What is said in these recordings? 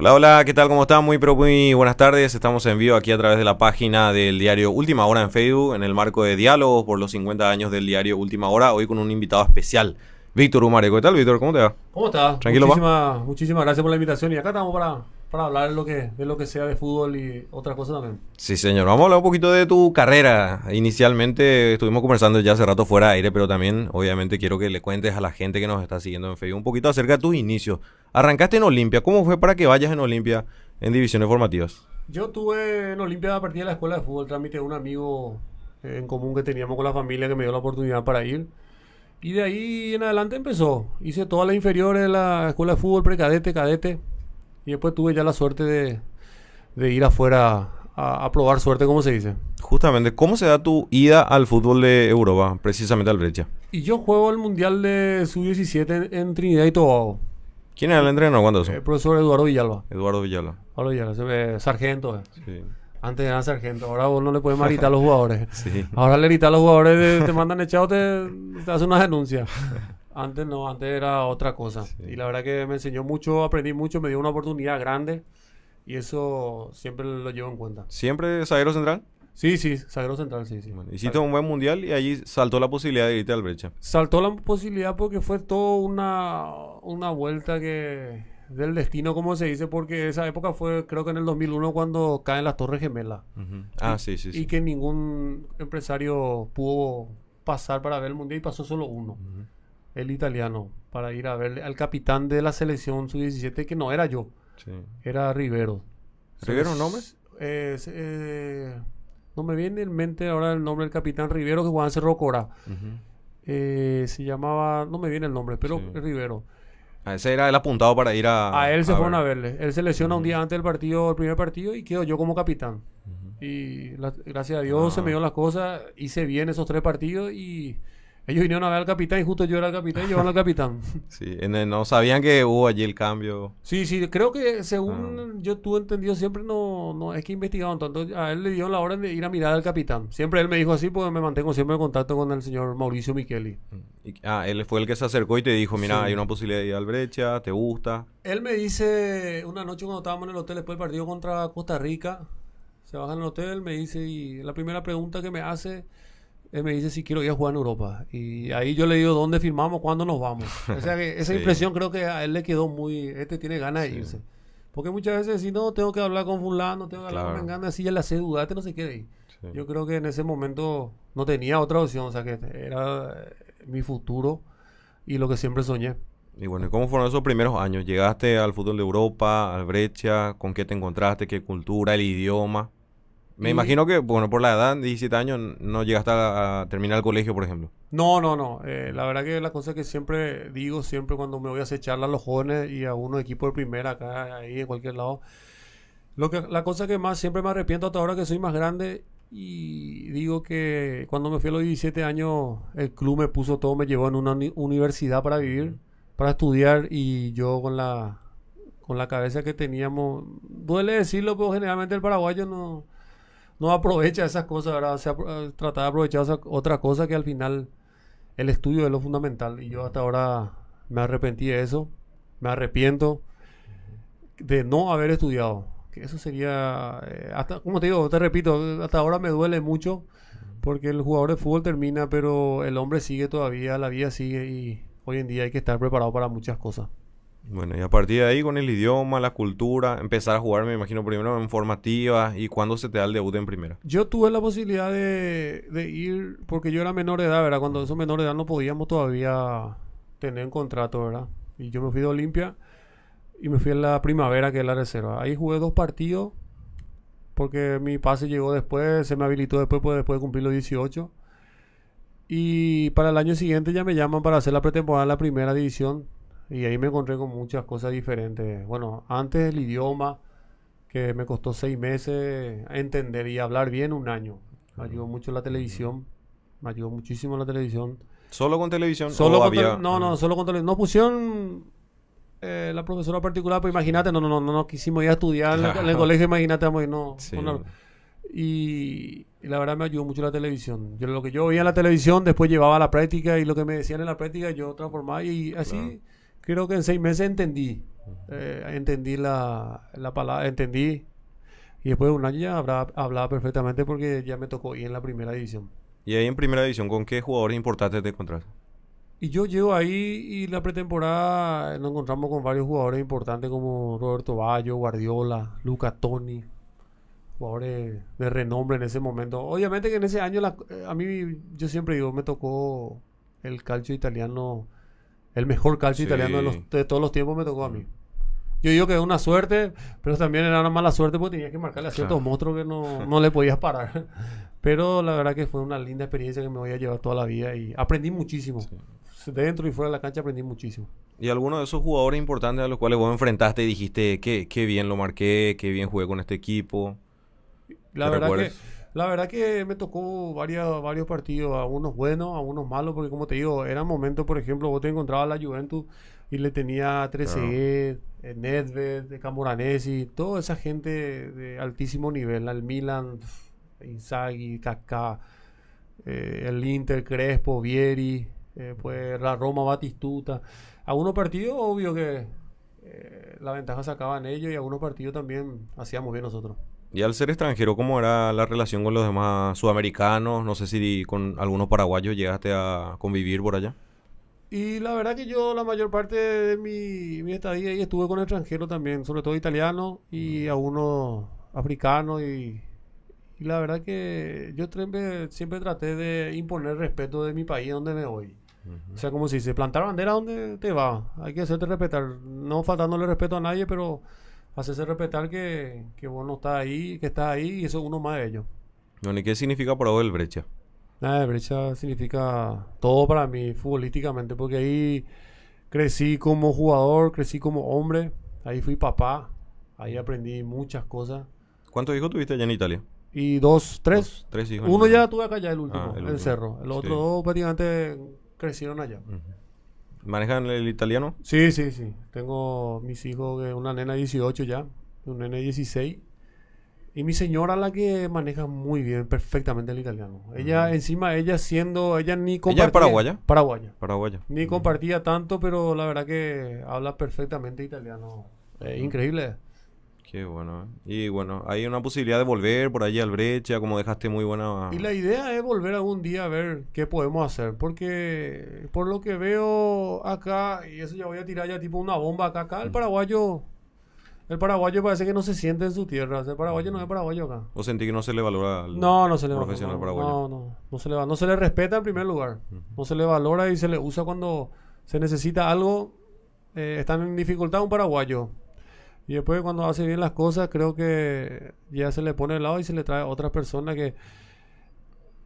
Hola, hola, ¿qué tal? ¿Cómo están? Muy, pero muy buenas tardes. Estamos en vivo aquí a través de la página del diario Última Hora en Facebook, en el marco de diálogos por los 50 años del diario Última Hora, hoy con un invitado especial, Víctor Humareco. ¿Qué tal, Víctor? ¿Cómo te va? ¿Cómo estás? Tranquilo, muchísimas, muchísimas gracias por la invitación y acá estamos para, para hablar de lo, que, de lo que sea de fútbol y otras cosas también. Sí, señor. Vamos a hablar un poquito de tu carrera. Inicialmente estuvimos conversando ya hace rato fuera de aire, pero también obviamente quiero que le cuentes a la gente que nos está siguiendo en Facebook un poquito acerca de tus inicios. Arrancaste en Olimpia. ¿Cómo fue para que vayas en Olimpia en divisiones formativas? Yo tuve en Olimpia a partir de la escuela de fútbol, trámite de un amigo en común que teníamos con la familia que me dio la oportunidad para ir. Y de ahí en adelante empezó. Hice todas las inferiores de la escuela de fútbol, precadete, cadete. Y después tuve ya la suerte de, de ir afuera a, a, probar suerte, como se dice. Justamente, ¿cómo se da tu ida al fútbol de Europa, precisamente al Brecha? Y yo juego el Mundial de Sub-17 en, en, Trinidad y Tobago. ¿Quién era el entrenador cuando eso? El profesor Eduardo Villalba. Eduardo Villalba. Eduardo Villalba, ve sargento. Eh. Sí. Antes eran sargento, ahora vos no le puedes gritar a los jugadores. Sí. Ahora le gritas a los jugadores, te, te mandan echado, te, te hacen una denuncia. Antes no, antes era otra cosa. Sí. Y la verdad que me enseñó mucho, aprendí mucho, me dio una oportunidad grande. Y eso siempre lo llevo en cuenta. ¿Siempre zaguero central? Sí, sí, zaguero central, sí, sí. Bueno, hiciste un buen mundial y allí saltó la posibilidad de irte al Brecha. Saltó la posibilidad porque fue todo una, una vuelta que del destino, como se dice, porque esa época fue, creo que en el 2001, cuando caen las Torres Gemelas. Uh -huh. Ah, sí, sí, sí. Y que ningún empresario pudo pasar para ver el mundial y pasó solo uno, Uh -huh. El italiano, para ir a ver al capitán de la selección sub-17, que no era yo, Sí. era Rivero. ¿Rivero un nombre? Eh, eh, no me viene en mente ahora el nombre del capitán Rivero que jugaba en Cerro Cora. Uh -huh. Eh, se llamaba, no me viene el nombre, pero Sí. Rivero. Ah, ese era el apuntado para ir a. A él se fueron ver. a verle. Él se lesiona un día antes del partido, el primer partido, y quedo yo como capitán. Y la- gracias a Dios Ah. se me dio las cosas, hice bien esos tres partidos y ellos vinieron a ver al capitán y justo yo era el capitán y llevaron al capitán. Sí, en el- no sabían que hubo allí el cambio. Sí, sí, creo que según Ah. yo tuve entendido siempre no, no es que investigaban tanto. A él le dieron la orden de ir a mirar al capitán. Siempre él me dijo así porque me mantengo siempre en contacto con el señor Mauricio Micheli. Y- ah, él fue el que se acercó y te dijo, mira, Sí. hay una posibilidad de ir al Brecha, ¿te gusta? Él me dice una noche cuando estábamos en el hotel después del partido contra Costa Rica, se baja en el hotel, me dice, y la primera pregunta que me hace, él me dice si quiero ir a jugar en Europa. Y ahí yo le digo dónde firmamos, cuándo nos vamos. O sea que esa Sí. impresión creo que a él le quedó muy, este tiene ganas de irse. Porque muchas veces si no, tengo que hablar con fulano, tengo que hablar con Mengana, así ya le hace dudar, este no se quede ahí. Sí. Yo creo que en ese momento no tenía otra opción, o sea que era eh, mi futuro y lo que siempre soñé. Y bueno, ¿y cómo fueron esos primeros años? ¿Llegaste al fútbol de Europa, al Brecha? ¿Con qué te encontraste? ¿Qué cultura? ¿El idioma? Me Y- imagino que, bueno, por la edad, 17 años, no llegaste a, a terminar el colegio, por ejemplo. No, no, no. Eh, la verdad que la cosa que siempre digo, siempre cuando me voy a hacer a los jóvenes y a unos equipos de primera acá, ahí, en cualquier lado, lo que, la cosa que más siempre me arrepiento hasta ahora que soy más grande y digo que cuando me fui a los 17 años, el club me puso todo, me llevó en una uni- universidad para vivir, para estudiar y yo con la, con la cabeza que teníamos, duele decirlo, pero generalmente el paraguayo no, no aprovecha esas cosas, ¿verdad? O sea, tratar de aprovechar esa- otra cosa que al final el estudio es lo fundamental y yo hasta ahora me arrepentí de eso, me arrepiento de no haber estudiado, que eso sería, eh, hasta, como te digo, te repito, hasta ahora me duele mucho porque el jugador de fútbol termina, pero el hombre sigue todavía, la vida sigue y hoy en día hay que estar preparado para muchas cosas. Bueno, y a partir de ahí, con el idioma, la cultura, empezar a jugar, me imagino, primero en formativas. ¿Y cuándo se te da el debut en primera? Yo tuve la posibilidad de, ir, porque yo era menor de edad, ¿verdad? Cuando esos menores de edad no podíamos todavía tener un contrato, ¿verdad? Y yo me fui de Olimpia y me fui en la primavera, que es la reserva. Ahí jugué dos partidos, porque mi pase llegó después, se me habilitó después, pues, después de cumplir los 18. Y para el año siguiente ya me llaman para hacer la pretemporada en la primera división. Y ahí me encontré con muchas cosas diferentes. Bueno, antes el idioma, que me costó seis meses entender y hablar bien un año. Me ayudó mucho la televisión. Me ayudó muchísimo la televisión. ¿Solo con televisión? Solo o con había- no, no, solo con televisión. No pusieron eh, la profesora particular, pero imagínate, no, no, no, no, no quisimos ir a estudiar en el- en el Claro. colegio, imagínate, ir, no. Sí. no. Y, y la verdad me ayudó mucho la televisión. Yo lo que yo veía en la televisión, después llevaba a la práctica y lo que me decían en la práctica yo transformaba y así Claro. Creo que en seis meses entendí. eh, entendí la, la palabra, entendí. Y después de un año ya hablaba, hablaba perfectamente porque ya me tocó ir en la primera división. Y ahí en primera división, ¿con qué jugadores importantes te encontrás? Y yo llego ahí y la pretemporada nos encontramos con varios jugadores importantes como Roberto Bayo, Guardiola, Luca Toni, jugadores de renombre en ese momento. Obviamente que en ese año la- eh, a mí yo siempre digo, me tocó el calcio italiano, el mejor calcio Sí. italiano de, los- de todos los tiempos me tocó a mí. Yo digo que es una suerte, pero también era una mala suerte porque tenías que marcarle a ciertos Claro. monstruos que no, no le podías parar. Pero la verdad que fue una linda experiencia que me voy a llevar toda la vida y aprendí muchísimo. Dentro y fuera de la cancha aprendí muchísimo. ¿Y alguno de esos jugadores importantes a los cuales vos enfrentaste y dijiste qué, qué bien lo marqué, qué bien jugué con este equipo? La ¿Te verdad, que, recuerdas? La verdad que me tocó varios, varios partidos, a unos buenos, a unos malos, porque como te digo, eran momentos, por ejemplo, vos te encontrabas a la Juventus y le tenía a Trezeguet, eh, Nedved, Camoranesi, toda esa gente de altísimo nivel, al Milan, Inzaghi, Kaká, eh, el Inter, Crespo, Vieri, eh, pues la Roma, Batistuta. Algunos partidos, obvio que eh, la ventaja sacaban ellos y algunos partidos también hacíamos bien nosotros. Y al ser extranjero, ¿cómo era la relación con los demás sudamericanos? No sé si con algunos paraguayos llegaste a convivir por allá. Y la verdad que yo la mayor parte de mi, mi estadía ahí estuve con extranjeros también, sobre todo italianos y algunos africanos y, y la verdad que yo siempre, siempre traté de imponer respeto de mi país donde me voy. O sea, como se dice, plantar bandera donde te va. Hay que hacerte respetar. No faltándole respeto a nadie, pero hacerse respetar que, que vos no estás ahí, que estás ahí y eso es uno más de ellos. Bueno, ¿y qué significa para vos el brecha? Nada, de brecha significa todo para mí futbolísticamente, porque ahí crecí como jugador, crecí como hombre, ahí fui papá, ahí aprendí muchas cosas. ¿Cuántos hijos tuviste allá en Italia? Y dos, tres. Dos, tres hijos. Uno ya tuve acá ya el último, Ah, el en último. Cerro. El otro Sí. dos prácticamente crecieron allá. ¿Manejan el italiano? Sí, sí, sí. Tengo mis hijos, que una nena de 18 ya, un nene de 16. Y mi señora la que maneja muy bien, perfectamente el italiano. Ella, encima, ella siendo, ella ni compartía... paraguaya? Paraguaya. Paraguayo. Ni compartía tanto, pero la verdad que habla perfectamente italiano. Es increíble. Qué bueno. ¿eh? Y bueno, hay una posibilidad de volver por allí al brecha, como dejaste muy buena... Y la idea es volver algún día a ver qué podemos hacer, porque por lo que veo acá, y eso ya voy a tirar ya tipo una bomba acá, acá el paraguayo, el paraguayo parece que no se siente en su tierra, el paraguayo no es paraguayo acá. ¿O sentí que no se le valora al No, no se le profesional no, paraguayo? No, no, no se le va- no se le respeta en primer lugar. No se le valora y se le usa cuando se necesita algo. eh, están en dificultad un paraguayo. Y después cuando hace bien las cosas, creo que ya se le pone de lado y se le trae a otra persona que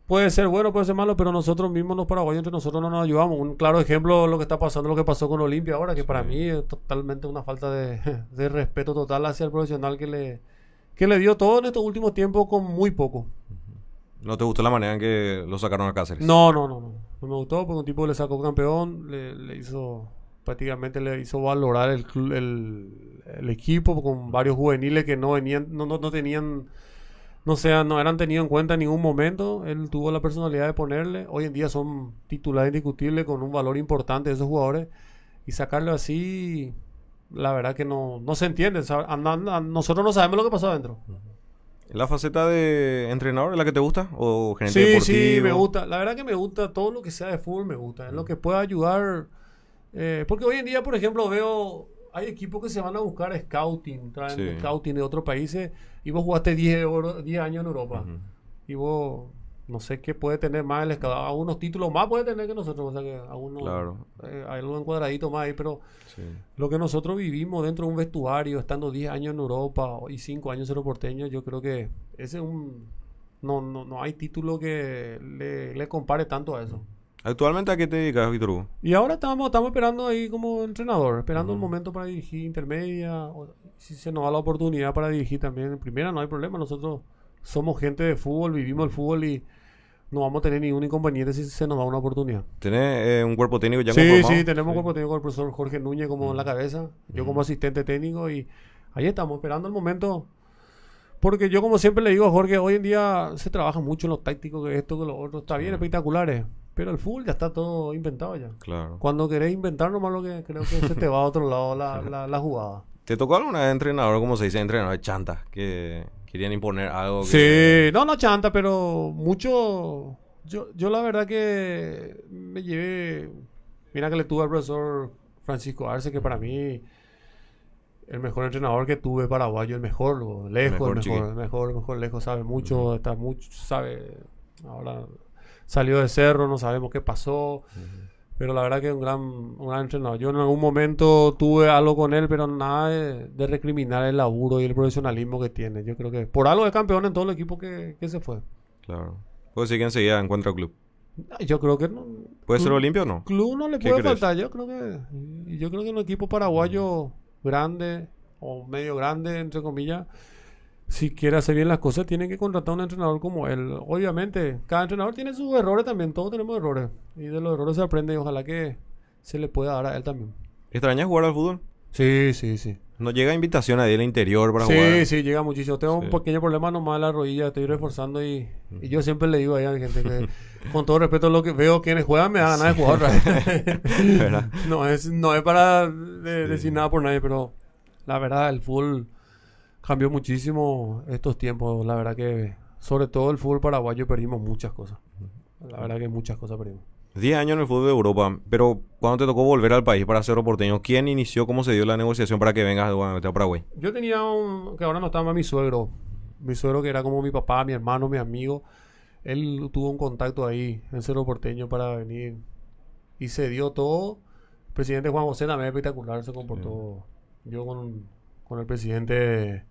puede ser bueno, puede ser malo, pero nosotros mismos los paraguayos entre nosotros no nos ayudamos. Un claro ejemplo lo que está pasando, lo que pasó con Olimpia ahora, que para mí es totalmente una falta de, de respeto total hacia el profesional que le, que le dio todo en estos últimos tiempos con muy poco. ¿No te gustó la manera en que lo sacaron a Cáceres? No, no, no, no. No me gustó porque un tipo le sacó campeón, le, le hizo, prácticamente le hizo valorar el, el, el equipo con varios juveniles que no venían, no, no, no tenían, no sea, no eran tenidos en cuenta en ningún momento. Él tuvo la personalidad de ponerle. Hoy en día son titulares indiscutibles con un valor importante de esos jugadores. Y sacarlo así, la verdad que no, no se entiende. nosotros no sabemos lo que pasó adentro. ¿La faceta de entrenador es la que te gusta? ¿O gerente Sí, deportivo? sí, me gusta. La verdad que me gusta todo lo que sea de fútbol, me gusta. Es lo que pueda ayudar. Eh, porque hoy en día, por ejemplo, veo. Hay equipos que se van a buscar scouting, traen Sí. scouting de otros países. Y vos jugaste 10, euro- 10 años en Europa. Y vos, no sé qué puede tener más el scout. Algunos títulos más puede tener que nosotros. O sea que algunos. Claro. eh, hay algo encuadradito más ahí, pero Sí. lo que nosotros vivimos dentro de un vestuario, estando 10 años en Europa y 5 años en los porteños, yo creo que ese es un... No, no, no hay título que le, le compare tanto a eso. ¿Actualmente a qué te dedicas, Víctor Hugo? Y ahora estamos, estamos esperando ahí como entrenador, esperando el Ujú. momento para dirigir intermedia. o si se nos da la oportunidad para dirigir también en primera, no hay problema. Nosotros somos gente de fútbol, vivimos el fútbol y no vamos a tener ningún inconveniente si se nos da una oportunidad. ¿Tenés eh, un cuerpo técnico ya Sí, conformado? sí, tenemos Sí. cuerpo técnico con el profesor Jorge Núñez como en la cabeza, yo como asistente técnico y ahí estamos esperando el momento. Porque yo como siempre le digo a Jorge, hoy en día se trabaja mucho en lo táctico, que esto, que lo otro, está bien, espectaculares. Pero el fútbol ya está todo inventado ya. Claro. Cuando querés inventar nomás lo que creo que se te va a otro lado la, la, la jugada. ¿Te tocó alguna vez entrenador, como se dice, entrenador de chanta, que querían imponer algo? que- Sí, no, no chanta, pero mucho. Yo, yo la verdad que me llevé. Mira que le tuve al profesor Francisco Arce, que para mí el mejor entrenador que tuve paraguayo, el mejor, lejos, Mejor, el mejor, el mejor, el mejor, lejos, sabe mucho, está mucho, sabe. Ahora salió de cerro, no sabemos qué pasó. Pero la verdad que es un gran, un gran entrenador. Yo en algún momento tuve algo con él, pero nada de, de recriminar el laburo y el profesionalismo que tiene. Yo creo que por algo es campeón en todo el equipo que, que se fue. Claro. Puede decir que enseguida encuentra club. Yo creo que no, ¿Puede ser Olimpia o no? club no le ¿Qué puede crees? faltar. Yo creo que yo creo que un equipo paraguayo grande o medio grande entre comillas, si quiere hacer bien las cosas, tiene que contratar un entrenador como él. Obviamente, cada entrenador tiene sus errores también. Todos tenemos errores y de los errores se aprende y ojalá que se le pueda dar a él también. ¿Extrañas jugar al fútbol? Sí, sí, sí. ¿No llega invitación ahí del interior para Sí, jugar? sí, llega muchísimo. Tengo Sí. un pequeño problema nomás en la rodilla, estoy reforzando y, y yo siempre le digo ahí a la gente que, con todo respeto, lo que veo quienes juegan me da ganas de jugar otra vez. ¿Verdad? no, es, no es para de- decir nada por nadie, pero la verdad, el fútbol cambió muchísimo estos tiempos. La verdad que, sobre todo el fútbol paraguayo, perdimos muchas cosas. La verdad que muchas cosas perdimos. 10 años en el fútbol de Europa, pero cuando te tocó volver al país para Cerro Porteño, ¿quién inició, cómo se dio la negociación para que vengas a Paraguay? Yo tenía un. que ahora no estaba más mi suegro. Mi suegro, que era como mi papá, mi hermano, mi amigo. Él tuvo un contacto ahí en Cerro Porteño para venir. Y se dio todo. El presidente Juan José también espectacular se comportó. Yo con, con el presidente.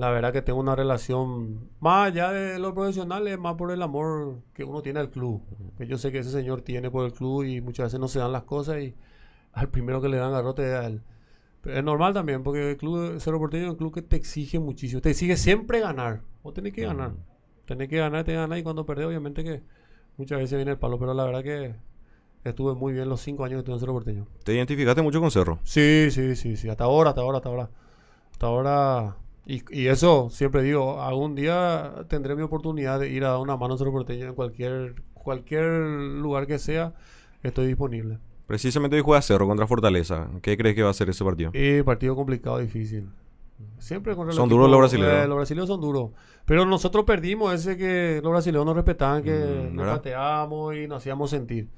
La verdad que tengo una relación más allá de lo profesional, es más por el amor que uno tiene al club. Que yo sé que ese señor tiene por el club y muchas veces no se dan las cosas y al primero que le dan garrote es a él. Pero es normal también, porque el club Cerro Porteño es un club que te exige muchísimo. Te exige siempre ganar. Vos tenés que ganar. Tenés que ganar, que ganar. Y cuando perdés, obviamente que muchas veces viene el palo. Pero la verdad que estuve muy bien los cinco años que estuve en Cerro Porteño. ¿Te identificaste mucho con Cerro? Sí, sí, sí, sí. Hasta ahora, hasta ahora, hasta ahora. Hasta ahora. Y, y eso, siempre digo, algún día tendré mi oportunidad de ir a dar una mano a Cerro Porteño en cualquier, cualquier lugar que sea. Estoy disponible. Precisamente hoy juega Cerro contra Fortaleza. ¿Qué crees que va a ser ese partido? Y partido complicado, difícil. Siempre contra Son duros los brasileños. eh, los brasileños son duros. Pero nosotros perdimos ese que los brasileños nos respetaban, que Mm, nos ¿verdad? pateábamos y nos hacíamos sentir.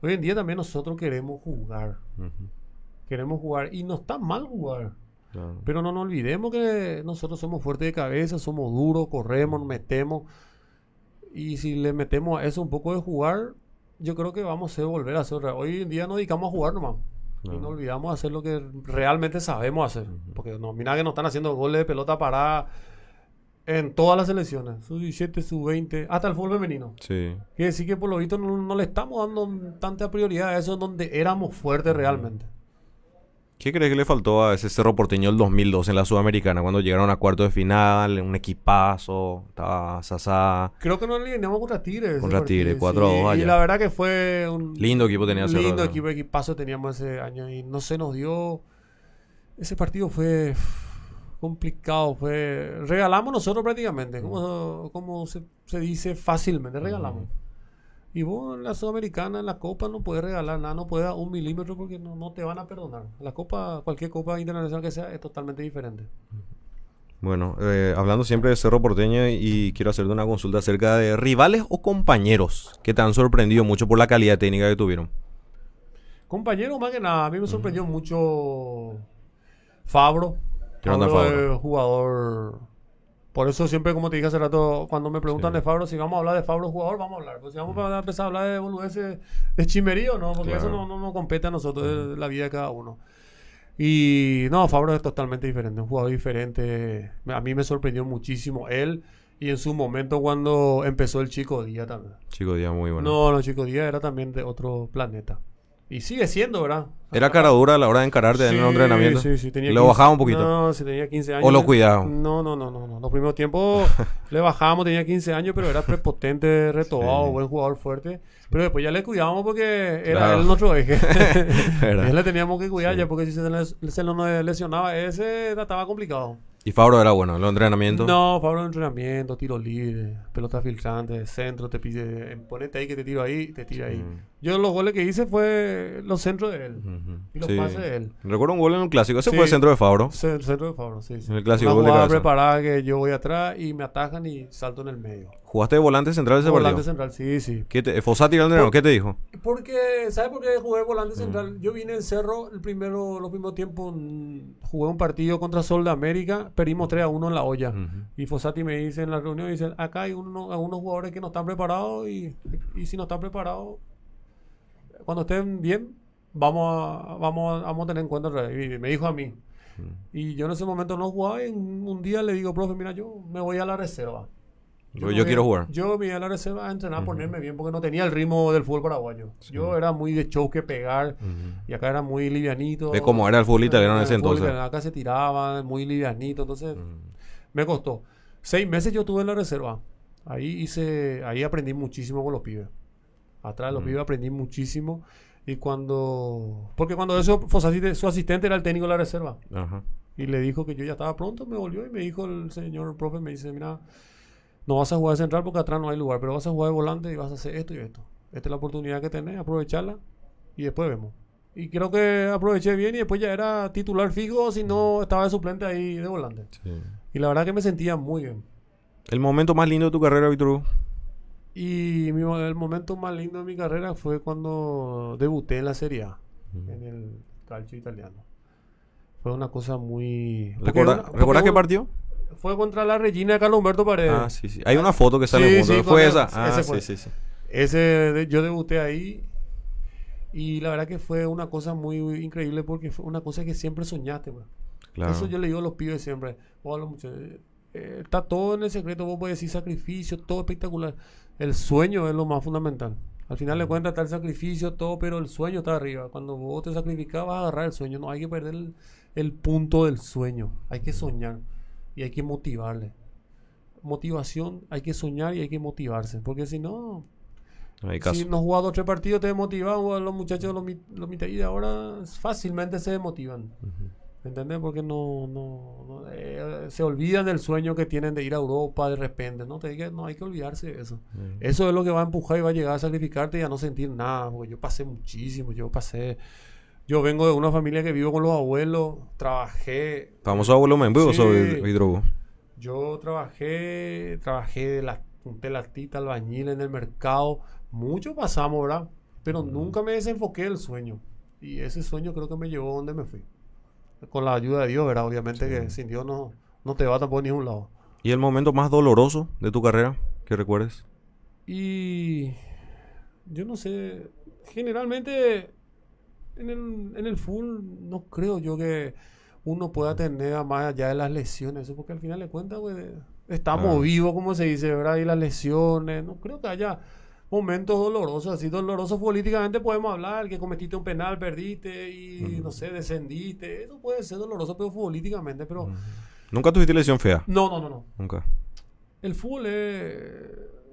Hoy en día también nosotros queremos jugar. Queremos jugar. Y no está mal jugar. Claro. Pero no nos olvidemos que nosotros somos fuertes de cabeza, somos duros, corremos, nos metemos. Y si le metemos a eso un poco de jugar, yo creo que vamos a volver a hacer. Hoy en día nos dedicamos a jugar nomás. Y Claro. no olvidamos hacer lo que realmente sabemos hacer. Porque no, mira que nos están haciendo goles de pelota parada en todas las selecciones. Sub 17, sub 20, hasta el fútbol femenino. Sí. Quiere decir que por lo visto no, no le estamos dando tanta prioridad a eso donde éramos fuertes realmente. ¿Qué crees que le faltó a ese Cerro Porteño el 2002 en la Sudamericana cuando llegaron a cuarto de final, un equipazo, estaba Sasá, Creo que no le ganamos contra Tigre. ese Contra partido, Tigre, 4 a 2 Y allá. la verdad que fue un lindo equipo tenía Cerro. lindo equipo, equipazo teníamos ese año y no se nos dio. Ese partido fue complicado, fue regalamos nosotros prácticamente, como, como se, se dice fácilmente, regalamos. Y vos en la Sudamericana, en la Copa, no puedes regalar nada, no puedes dar un milímetro porque no, no te van a perdonar. La Copa, cualquier Copa internacional que sea, es totalmente diferente. Bueno, eh, hablando siempre de Cerro Porteño y quiero hacerte una consulta acerca de rivales o compañeros que te han sorprendido mucho por la calidad técnica que tuvieron. Compañero, más que nada, a mí me sorprendió mucho Fabro. ¿Qué onda, Fabro Fabro? jugador. Por eso siempre, como te dije hace rato, cuando me preguntan Sí. de Fabro, si vamos a hablar de Fabro jugador, vamos a hablar. Pues si vamos a empezar a hablar de boludeces de chimerío, ¿no? Porque Claro. eso no, no nos compete a nosotros, es la vida de cada uno. Y no, Fabro es totalmente diferente, un jugador diferente. A mí me sorprendió muchísimo él y en su momento cuando empezó el Chico Díaz también. Chico Díaz, muy bueno. No, no, Chico Díaz era también de otro planeta. Y sigue siendo, ¿verdad? ¿Era cara dura a la hora de encararte en el Sí, entrenamiento? Sí, sí, tenía ¿Lo 15 bajaba un poquito? No, sí, tenía 15 años. ¿O lo cuidaba? No, no, no, no, no. Los primeros tiempos le bajábamos, tenía 15 años, pero era prepotente, retobado, Sí. buen jugador fuerte. Pero después ya le cuidábamos porque era Claro. él nuestro eje. Él le teníamos que cuidar Sí. ya porque si se, le- se lo lesionaba ese estaba complicado. ¿Y Fabro era bueno en los entrenamientos? No, Fabro en entrenamiento, tiro libre, pelota filtrante, centro, te pide, ponete ahí que te tiro ahí, te tira ahí. Yo los goles que hice fue los centros de él Ujú. y los Sí. pases de él. Recuerdo un gol en un clásico. Ese Sí. fue el centro de Fabro. El centro de Fabro, sí. sí. En el clásico Una gol de preparada que yo voy atrás y me atajan y salto en el medio. ¿Jugaste de volante central ese Volante partido? central, sí, sí. ¿Qué te, era el entrenador, ¿Qué te dijo? Porque, ¿sabes por qué jugué volante central? Yo vine en Cerro, el primero, los primeros tiempos, mm, jugué un partido contra Sol de América, perdimos 3 a 1 en la olla. Ujú. Y Fossati me dice en la reunión, dice, acá hay uno- algunos jugadores que no están preparados y, y si no están preparados, cuando estén bien, vamos a, vamos a, vamos a tener en cuenta. el re-". Y me dijo a mí. Y yo en ese momento no jugaba y un día le digo, profe, mira, yo me voy a la reserva. Yo, quiero a- jugar. Yo me iba a la reserva a entrenar, a ponerme bien, porque no tenía el ritmo del fútbol paraguayo. Yo era muy de choque, pegar, Ujú. y acá era muy livianito. De cómo era el fútbol italiano en ese fútbol entonces. Acá se tiraba, muy livianito, entonces Mm. me costó. Seis meses yo tuve en la reserva. Ahí hice, ahí aprendí muchísimo con los pibes. Atrás de los Mm. pibes aprendí muchísimo. Y cuando... Porque cuando eso, Fossati, su asistente era el técnico de la reserva. Ajá. Y le dijo que yo ya estaba pronto, me volvió y me dijo el señor profe, me dice, mira, no vas a jugar de central porque atrás no hay lugar, pero vas a jugar de volante y vas a hacer esto y esto. Esta es la oportunidad que tenés, aprovecharla y después vemos. Y creo que aproveché bien y después ya era titular fijo, si no estaba de suplente ahí de volante. Sí. Y la verdad que me sentía muy bien. El momento más lindo de tu carrera, Hugo. Y mi- el momento más lindo de mi carrera fue cuando debuté en la Serie A, en el calcio italiano. Fue una cosa muy... ¿Recuerda- una- porque ¿Recordás qué partido? Fue contra la Regina de Carlos Humberto Paredes. Ah, sí, sí. Hay una foto que sale Sí, juntos. sí, ¿Fue esa? Ah, ese fue. sí, sí. Ese, yo debuté ahí y la verdad que fue una cosa muy increíble porque fue una cosa que siempre soñaste. pues. Claro. Eso yo le digo a los pibes siempre. o a los eh, está todo en el secreto, vos puedes decir sacrificio, todo espectacular. El sueño es lo más fundamental. Al final de cuentas está el sacrificio, todo, pero el sueño está arriba. Cuando vos te sacrificas vas a agarrar el sueño. No hay que perder el, el punto del sueño. Hay que soñar y hay que motivarle. Motivación, hay que soñar y hay que motivarse. Porque si no, No hay caso. si no jugás dos o tres partidos, te desmotivan. Los muchachos, los, los mitad y de ahora fácilmente se desmotivan. Ujú. ¿Entendés? Porque no, no, no, eh, se olvidan del sueño que tienen de ir a Europa de repente. No te digas, no hay que olvidarse de eso. Mm. Eso es lo que va a empujar y va a llegar a sacrificarte y a no sentir nada. Porque yo pasé muchísimo. Yo pasé. Yo vengo de una familia que vivo con los abuelos. Trabajé. Famoso abuelo Membu, Sí. Hugo. Yo trabajé. Trabajé de la, de latita, albañil en el mercado. Mucho pasamos, ¿verdad? Pero nunca me desenfoqué del sueño. Y ese sueño creo que me llevó a donde me fui. Con la ayuda de Dios, ¿verdad? Obviamente que sin Dios no, no te va tampoco a ningún lado. ¿Y el momento más doloroso de tu carrera que recuerdes? Y yo no sé, generalmente en el, en el full no creo yo que uno pueda tener a más allá de las lesiones, eso porque al final de cuentas pues, estamos vivos, como se dice, ¿verdad? Y las lesiones, no creo que haya momentos dolorosos, así dolorosos políticamente podemos hablar, que cometiste un penal, perdiste y no sé, descendiste, eso puede ser doloroso, pero futbolísticamente, pero ¿Nunca tuviste lesión fea? no, no, no, no. Nunca. El fútbol es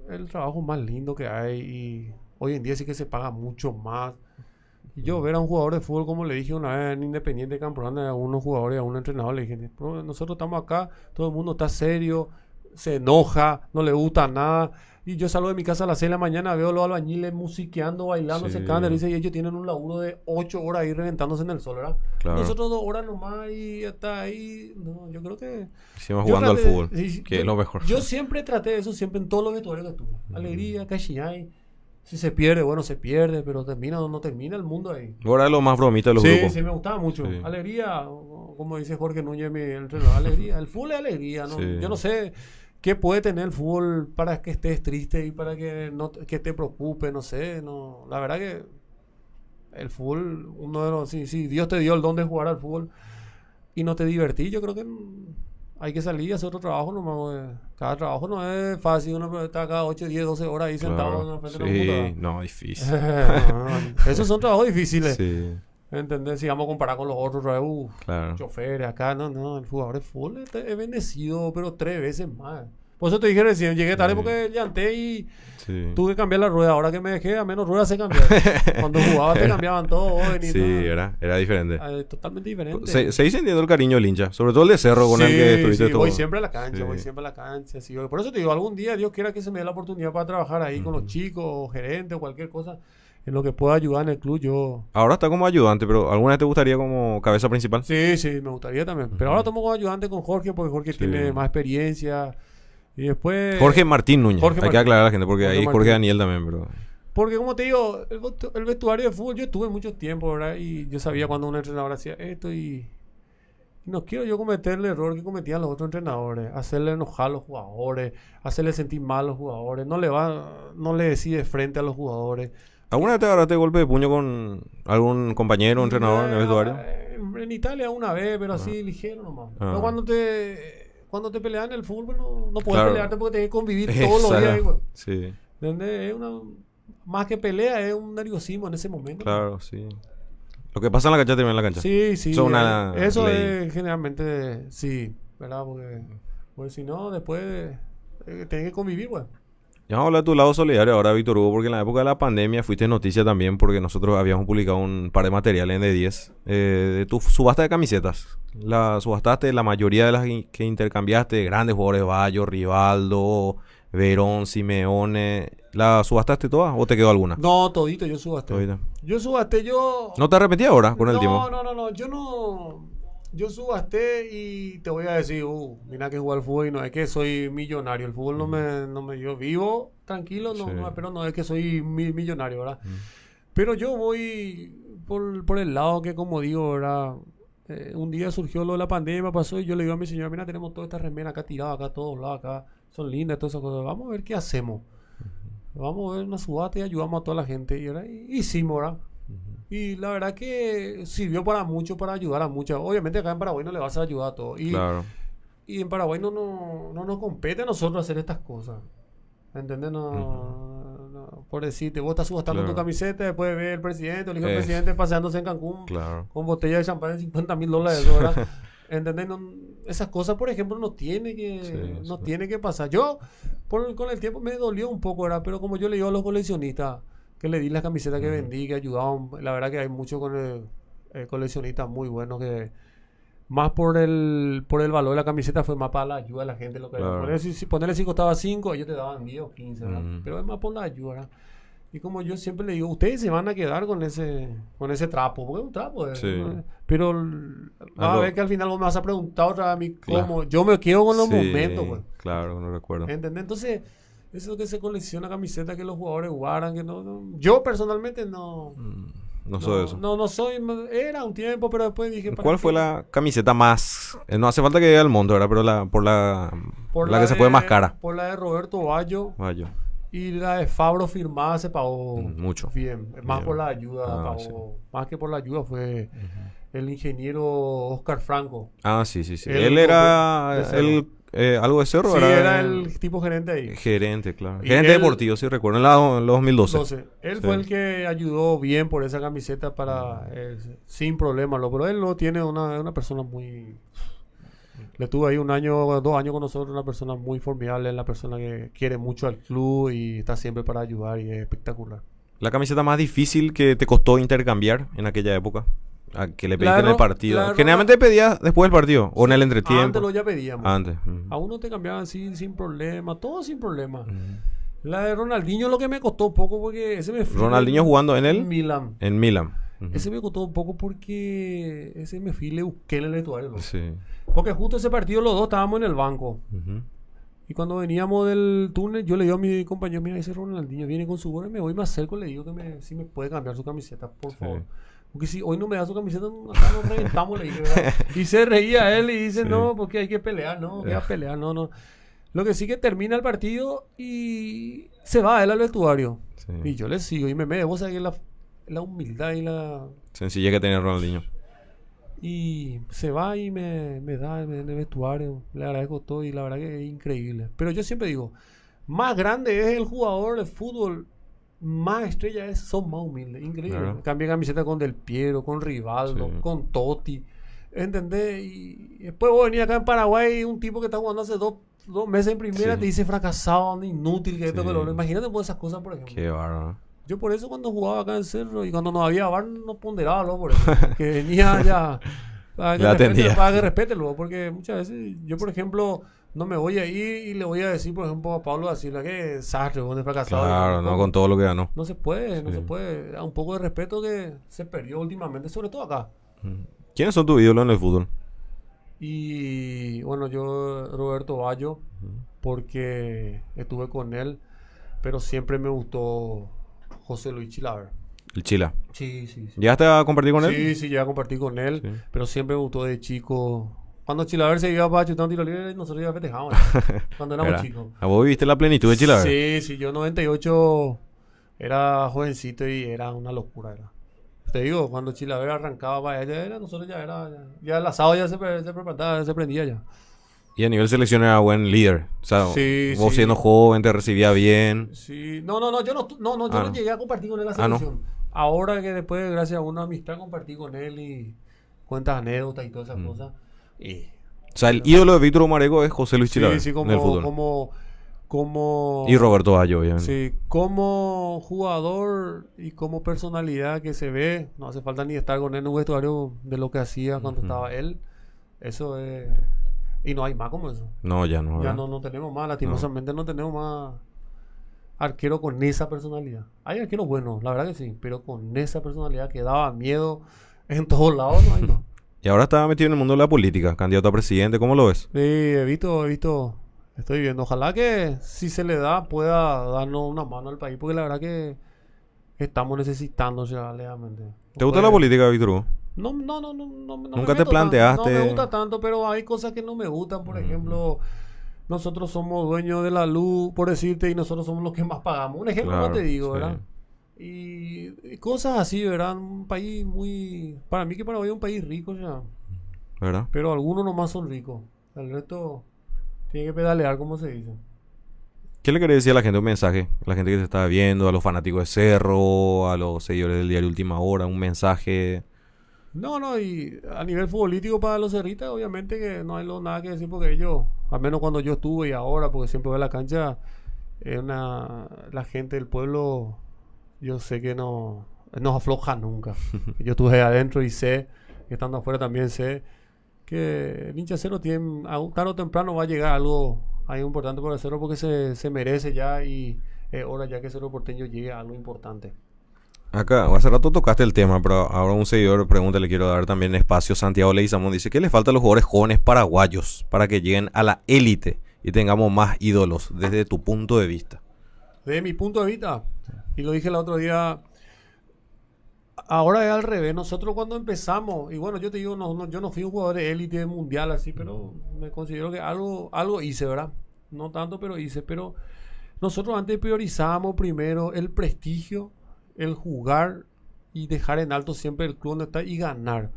el trabajo más lindo que hay y hoy en día sí que se paga mucho más. Y yo ver a un jugador de fútbol, como le dije una vez en Independiente Camprona, a unos jugadores, a un entrenador, le dije, "Bro, nosotros estamos acá, todo el mundo está serio, se enoja, no le gusta nada. Y yo salgo de mi casa a las 6 de la mañana, veo a los albañiles musiqueando, bailando, Sí. se cantan, dice, y ellos tienen un laburo de 8 horas ahí reventándose en el sol, ¿verdad? Claro. Nosotros dos horas nomás y está ahí. No, yo creo que... Hicimos jugando al fútbol, sí, sí, que yo- es lo mejor. Yo siempre traté de eso, siempre en todos los vestuarios que tuve. Alegría, cachillay. Si se pierde, bueno, se pierde, pero termina o no termina el mundo ahí. Ahora es lo más bromita de los Sí, grupos. sí, me gustaba mucho. Sí. Alegría, como dice Jorge Núñez, mi entrenador, alegría. El fútbol es alegría, ¿no? Sí. Yo no sé qué puede tener el fútbol para que estés triste y para que no te- que te preocupe, no sé. no La verdad que el fútbol, uno de los... Si, si Dios te dio el don de jugar al fútbol y no te divertí, yo creo que hay que salir y hacer otro trabajo. nomás, güey. Cada trabajo no es fácil, uno está cada 8, 10, 12 horas ahí sentado en la frente de la computadora. Sí, no, difícil. No, Esos son trabajos difíciles. Sí, ¿Entendés? Si vamos a comparar con los otros, claro. choferes acá, no, no, el jugador de fútbol es, es bendecido, pero tres veces más. Por eso te dije recién, llegué tarde Sí. porque llanté y Sí. tuve que cambiar la rueda. Ahora que me dejé, a menos ruedas se cambiaron. Cuando jugaba te cambiaban todo, y Sí, nada. era, era diferente. Ah, totalmente diferente. Se, se entiendo el cariño del hincha, sobre todo el de Cerro con el que estuviste sí, todo. voy siempre a la cancha, voy siempre a la cancha. por eso te digo, algún día Dios quiera que se me dé la oportunidad para trabajar ahí con los chicos, o gerentes o cualquier cosa, en lo que pueda ayudar en el club, yo... Ahora está como ayudante, pero ¿alguna vez te gustaría como cabeza principal? Sí, sí, me gustaría también. Pero ahora tomo como ayudante con Jorge, porque Jorge Sí. tiene más experiencia. Y después... Jorge Martín Núñez. Jorge Hay que aclarar a la gente porque Jorge ahí Jorge. Daniel también, pero. Porque como te digo, el, el vestuario de fútbol yo estuve mucho tiempo, ¿verdad? Y yo sabía cuando un entrenador hacía esto y... y No quiero yo cometer el error que cometían los otros entrenadores, hacerle enojar a los jugadores, hacerle sentir mal a los jugadores, no le va, no le decide frente a los jugadores. ¿Alguna vez te agarraste golpe de puño con algún compañero, entrenador en el vestuario? Eh, En Italia una vez, pero así ligero nomás. Ah. Pero cuando te cuando te pelean en el fútbol no, no puedes Claro. pelearte porque tienes que convivir todos los días. Güey. Sí, ¿Entendés? Es una más que pelea, es un nerviosismo en ese momento. claro, sí. Lo que pasa en la cancha termina en la cancha. Sí, sí. Eso una eh, eso ley. es generalmente, sí, ¿verdad? Porque, porque si no, después eh, tenés que convivir, güey. Ya vamos a hablar de tu lado solidario ahora, Víctor Hugo, porque en la época de la pandemia fuiste noticia también porque nosotros habíamos publicado un par de materiales en D10 eh, de tu subasta de camisetas. La subastaste, la mayoría de las que intercambiaste, grandes jugadores, Bayo, Rivaldo, Verón, Simeone. ¿La subastaste todas o te quedó alguna? No, todito, yo subasté. Todita. Yo subasté, yo... ¿No te arrepentí ahora con el no, tiempo? No, no, no, yo no. Yo subasté y te voy a decir, uh, mira que jugar fútbol y no es que soy millonario. El fútbol no me, no me, yo vivo tranquilo, no, Sí. no, pero no es que soy mi- millonario, ¿verdad? Pero yo voy por, por el lado que, como digo, ¿verdad? Eh, un día surgió lo de la pandemia, pasó y yo le digo a mi señora, mira, tenemos toda esta remera acá tirada, acá todos lados, acá son lindas, todas esas cosas. Vamos a ver qué hacemos. Vamos a ver una subasta y ayudamos a toda la gente. Y ahora hicimos, ¿verdad? Y la verdad que sirvió para mucho, para ayudar a muchos. Obviamente acá en Paraguay no le vas a ayudar a todos. Y, Claro. y en Paraguay no, no, no nos compete a nosotros hacer estas cosas. ¿Entendés? No, no- por decirte, vos estás subastando Claro. tu camiseta, después ve el presidente, el hijo del presidente paseándose en Cancún Claro. con botella de champán de 50 mil dólares, ¿verdad? ¿Entendés? No- esas cosas, por ejemplo, no tiene que, Sí, no sí. tiene que pasar. Yo, por, con el tiempo, me dolió un poco, ¿verdad? Pero como yo le digo a los coleccionistas, que le di las camisetas que vendí, que ayudaban, la verdad que hay muchos coleccionistas muy buenos que más por el por el valor de la camiseta fue más para la ayuda de la gente. Lo que Claro. ponerle, si, si ponerle si costaba 5, ellos te daban 10 o 15, ¿verdad? Mm. Pero es más por la ayuda, ¿verdad? Y como yo siempre le digo, ustedes se van a quedar con ese con ese trapo, porque es un trapo. Sí. ¿no? Pero vas a ver que al final vos me vas a preguntar otra vez a mí Claro. cómo. Yo me quedo con los Sí, momentos, pues. Claro, no recuerdo. ¿Entendés? Entonces, eso es lo que se colecciona camisetas que los jugadores guardan, que no, no- Yo personalmente no... No soy eso. No, no soy... Era un tiempo, pero después dije... ¿para ¿Cuál qué? fue la camiseta más? eh, no hace falta que llegue al mundo, ¿verdad? Pero la, por la, Por la, que se fue más cara. Por la de Roberto Bayo Vaya. y la de Fabro firmada se pagó Mm, mucho. bien. Más Bien. por la ayuda Ah, pagó. sí. Más que por la ayuda fue el ingeniero Oscar Franco. Ah, sí, sí, sí. El Él era el, eh, algo de cerro, Sí, era el tipo gerente ahí. gerente, claro. Y Gerente él- deportivo, sí recuerdo, en la, en los 2012. Entonces, él Sí. fue el que ayudó bien por esa camiseta para eh, sin problemas. Lo, pero él lo tiene una, una persona muy. Le tuvo ahí un año, dos años con nosotros, una persona muy formidable, una persona que quiere mucho al club y está siempre para ayudar y es espectacular. La camiseta más difícil que te costó intercambiar en aquella época. A que le pediste en el partido. Generalmente pedías después del partido o en el entretiempo. Antes lo ya pedíamos. Antes. A uno te cambiaban sin, sin problema, todo sin problema. La de Ronaldinho lo que me costó un poco porque ese me fui Ronaldinho jugando en el Milan. en Milan. Ujú. Ese me costó un poco porque ese me fui le busqué en el vestuario. Sí. Porque justo ese partido los dos estábamos en el banco. Y cuando veníamos del túnel, yo le digo a mi compañero, mira, ese Ronaldinho viene con su gorra y me voy, me acerco y le digo que me, si me puede cambiar su camiseta, por Sí. favor. Porque si hoy no me da su camiseta, acá nos reventamos, le dije, ¿verdad? Y se reía él y dice, Sí. no, porque hay que pelear, no, que a pelear, no, no. Lo que sí que termina el partido y se va él al vestuario. Sí. Y yo le sigo y me me vos sabés la, la humildad y la... Sencilla que tenía Ronaldinho. Y se va y me, me da en el vestuario. Le agradezco todo y la verdad que es increíble. Pero yo siempre digo, más grande es el jugador de fútbol, más estrella es, son más humildes. Increíble. Claro. Cambié camiseta con Del Piero, con Rivaldo, Sí. con Totti. ¿Entendés? Y después vos venís acá en Paraguay, un tipo que está jugando hace dos, dos meses en primera, Sí. te dice fracasado, inútil, que esto, Sí. que lo. Imagínate por esas cosas, por ejemplo. Qué bárbaro. Yo por eso cuando jugaba acá en Cerro y cuando no había bar no ponderaba luego por eso. que venía ya para que, respete, para que respete luego. Porque muchas veces yo, por ejemplo, no me voy a ir y le voy a decir, por ejemplo, a Pablo Asila que vos de fracasado. Claro, no con todo lo que ganó. No se puede, no Sí. se puede. Un poco de respeto que se perdió últimamente, sobre todo acá. ¿Quiénes son tus ídolos en el fútbol? Y bueno, yo, Roberto Bayo, porque estuve con él, pero siempre me gustó José Luis Chilaver. El Chila. Sí, sí, sí. ¿Llegaste a compartir con él? Sí, sí, ya compartí con él, Sí. pero siempre me gustó de chico. Cuando Chilaver se iba para chutar un tiro libre, nosotros ya festejábamos. cuando éramos Era- chicos. ¿A vos viviste la plenitud de Chila? Sí, sí, yo en 98 era jovencito y era una locura. Era. Te digo, cuando Chilaver arrancaba para allá, era, nosotros ya era, ya, ya el asado ya se, se preparaba, se prendía ya. Y a nivel selección era buen líder. O sea, Sí, vos sí. siendo joven te recibía bien. Sí, no, no, no, yo no, no, no, yo Ah, no llegué a compartir con él la Ah, no. selección. Ahora que después, gracias a una amistad, compartí con él y cuentas anécdotas y todas esas Mm. cosas. Y, O sea, el ídolo de Víctor Mareco es José Luis Chilaver sí, sí, en el como, fútbol. como, como, Y Roberto Bayo, obviamente. Sí, como jugador y como personalidad que se ve, no hace falta ni estar con él en un vestuario de lo que hacía cuando estaba él. Eso es. Y no hay más como eso. No, ya no. Ya ¿verdad? no, no tenemos más, lastimosamente no tenemos más arquero con esa personalidad. Hay arqueros buenos, la verdad que sí, pero con esa personalidad que daba miedo en todos lados, no hay más. Y ahora está metido en el mundo de la política, candidato a presidente, ¿cómo lo ves? Sí, he visto, he visto, estoy viendo. Ojalá que si se le da pueda darnos una mano al país, porque la verdad que estamos necesitando realmente. ¿Te gusta la política, Víctor? No, no, no, no, no, ¿Nunca te planteaste? No me gusta tanto, pero hay cosas que no me gustan. Por ejemplo, nosotros somos dueños de la luz, por decirte, y nosotros somos los que más pagamos. Un ejemplo, no te digo, sí. ¿verdad? Y, cosas así, ¿verdad? Un país muy... Para mí que Paraguay es un país rico ya. ¿Verdad? Pero algunos nomás son ricos. El resto tiene que pedalear, como se dice. ¿Qué le querés decir a la gente un mensaje? A la gente que se está viendo, a los fanáticos de Cerro, a los seguidores del diario Última Hora, un mensaje. No, no, y a nivel futbolístico para los cerritas, obviamente que no hay lo- nada que decir porque ellos, al menos cuando yo estuve y ahora, porque siempre voy a la cancha, es una, la gente del pueblo, yo sé que no, no afloja nunca. yo estuve adentro y sé, estando afuera también sé, que el hincha cero tiene, a un- tarde o temprano va a llegar algo ahí importante para el cero porque se, se merece ya y es hora ya que Cerro Porteño llegue a algo importante. Acá, hace rato tocaste el tema, pero ahora un seguidor pregunta, le quiero dar también espacio. Santiago Leizamón dice, ¿qué le falta a los jugadores jóvenes paraguayos para que lleguen a la élite y tengamos más ídolos desde tu punto de vista? Desde mi punto de vista, y lo dije el otro día, ahora es al revés. Nosotros cuando empezamos, y bueno, yo te digo, no, no, yo no fui un jugador de élite mundial así, pero me considero que algo, algo hice, ¿verdad? No tanto, pero hice. Pero nosotros antes priorizábamos primero el prestigio, el jugar y dejar en alto siempre el club donde está y ganar.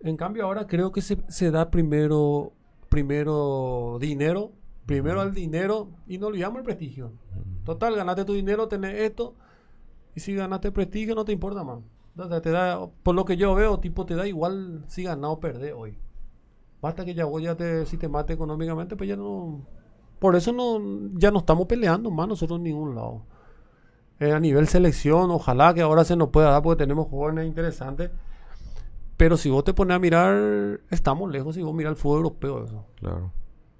En cambio, ahora creo que se, se da primero, primero dinero, primero al dinero y no olvidamos el prestigio. Total, ganaste tu dinero, tenés esto. Y si ganaste prestigio, no te importa más. Te da, por lo que yo veo, tipo, te da igual si ganar o perder hoy. Basta que ya vos ya te, si te mate económicamente, pues ya no. Por eso no, ya no estamos peleando más nosotros en ningún lado. Eh, a nivel selección, ojalá que ahora se nos pueda dar porque tenemos jóvenes interesantes. Pero si vos te pones a mirar, estamos lejos si vos miras el fútbol europeo. Eso. Claro.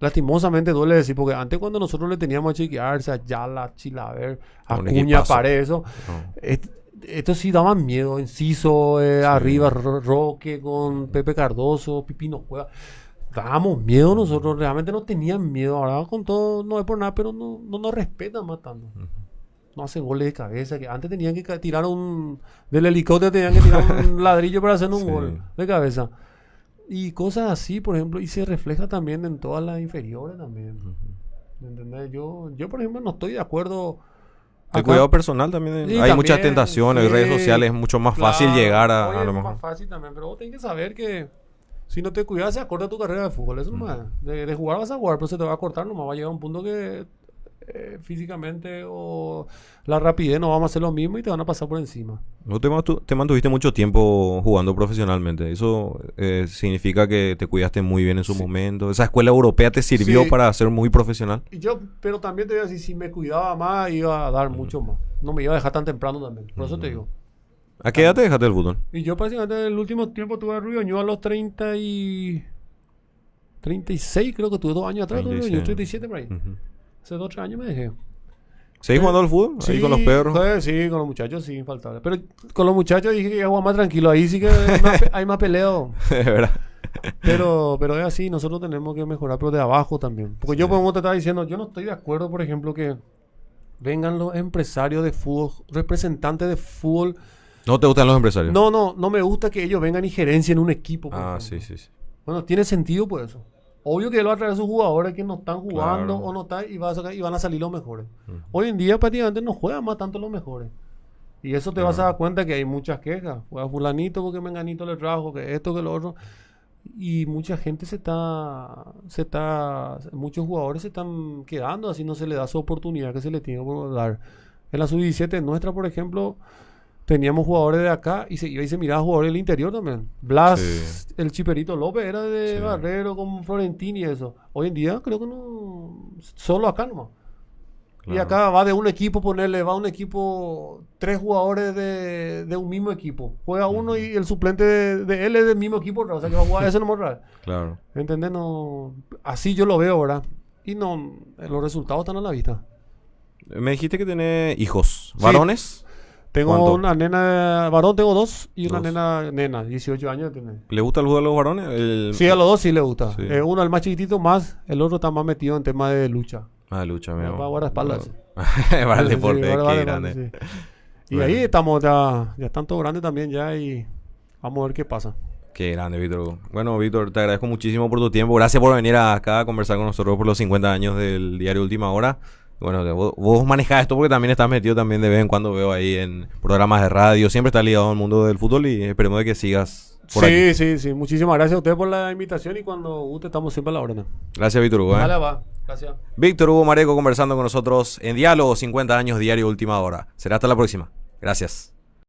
Lastimosamente duele decir, porque antes cuando nosotros le teníamos a Chiquiarse, a Yala, Chilaver, a Cuña. Paredes, eso, No. est- estos sí daban miedo. Enciso, eh, arriba, Ro- Roque con Pepe Cardoso, Pipino Cueva. Dábamos miedo nosotros, realmente no tenían miedo. Ahora con todo, no es por nada, pero no, no nos respetan matando. No hacen goles de cabeza, que antes tenían que tirar un... Del helicóptero tenían que tirar un ladrillo para hacer un Sí. gol de cabeza. Y cosas así, por ejemplo, y se refleja también en todas las inferiores también. ¿Me entendés? Yo, yo, por ejemplo, no estoy de acuerdo. El cuidado personal también. Sí, hay muchas también, tentaciones, sí, redes sociales, es mucho más fácil claro, llegar a, a es lo más mejor. fácil también, pero vos tenés que saber que si no te cuidas se acorta tu carrera de fútbol. Eso nomás. De, de jugar vas a jugar, pero se te va a cortar nomás. Va a llegar un punto que eh, físicamente o la rapidez no vamos a hacer lo mismo y te van a pasar por encima. No te, mantu- te mantuviste mucho tiempo jugando profesionalmente. Eso eh, significa que te cuidaste muy bien en su momento. Esa escuela europea te sirvió Sí. para ser muy profesional. Y yo, pero también te voy a decir, si me cuidaba más, iba a dar mucho más. No me iba a dejar tan temprano también. Por eso te digo. ¿A qué edad te dejaste el fútbol? Y yo prácticamente en el último tiempo tuve a Rubio Ñu a los 30 y... 36 creo que tuve dos años atrás, tuve Rubio Ñu, 36. 37 por ahí. Hace dos o tres años me dejé. ¿Seguís jugando al fútbol? Ahí con los perros. pues, sí, con los muchachos sí, infaltable. Pero con los muchachos dije que iba a jugar más tranquilo. Ahí sí que hay más, hay más peleo. De verdad. Pero, pero es así, nosotros tenemos que mejorar, pero de abajo también. Porque yo, Sí. como te estaba diciendo, yo no estoy de acuerdo, por ejemplo, que vengan los empresarios de fútbol, representantes de fútbol. ¿No te gustan los empresarios? No, no, no me gusta que ellos vengan y gerencien un equipo. por Ah, ejemplo. sí, sí, sí. Bueno, tiene sentido por eso. Obvio que él va a traer a sus jugadores que no están jugando Claro. o no están y, va a sacar- y van a salir los mejores. Ujú. Hoy en día prácticamente no juegan más tanto los mejores. Y eso te vas a dar cuenta que hay muchas quejas. Juega fulanito porque menganito le trajo, que esto, que lo otro. Y mucha gente se está, se está, muchos jugadores se están quedando, así no se le da su oportunidad que se le tiene que dar. En la sub-17 nuestra, por ejemplo, teníamos jugadores de acá y se iba y se miraba jugadores del interior también. Blas, Sí. el Chiperito López era de Sí. Barrero con Florentini y eso. Hoy en día creo que no, solo acá nomás. Y Claro. acá va de un equipo, ponerle, va un equipo, tres jugadores de, de un mismo equipo. Juega uno y el suplente de, de él es del mismo equipo, o sea que va a jugar ese no me raro. Claro. ¿Entendés? No, así yo lo veo ahora. Y no, los resultados están a la vista. Me dijiste que tenés hijos. Sí. Tengo ¿Cuánto? una nena, varón tengo dos y una Dos. nena, nena, 18 años tiene. ¿Le gusta el fútbol a los varones? El- Sí, a los dos sí le gusta. Sí. Eh, uno, el más chiquitito, más. El otro está más metido en tema de lucha. Ah, lucha, Va amigo. a guardaespaldas. Para el deporte, sí, qué grande. sí. Y Bueno. ahí estamos ya, ya están todos grandes también ya y vamos a ver qué pasa. Qué grande, Víctor. Bueno, Víctor, te agradezco muchísimo por tu tiempo. Gracias por venir acá a conversar con nosotros por los 50 años del diario Última Hora. Bueno, te- vos, vos manejás esto porque también estás metido también de vez en cuando veo ahí en programas de radio. Siempre estás ligado al mundo del fútbol y esperemos de que sigas por sí, aquí. sí, sí. Muchísimas gracias a ustedes por la invitación y cuando guste estamos siempre a la orden. Gracias, Víctor Hugo. ¿eh? Dale, va. Gracias. Víctor Hugo Mareco conversando con nosotros en Diálogo 50 años diario Última Hora. Será hasta la próxima. Gracias.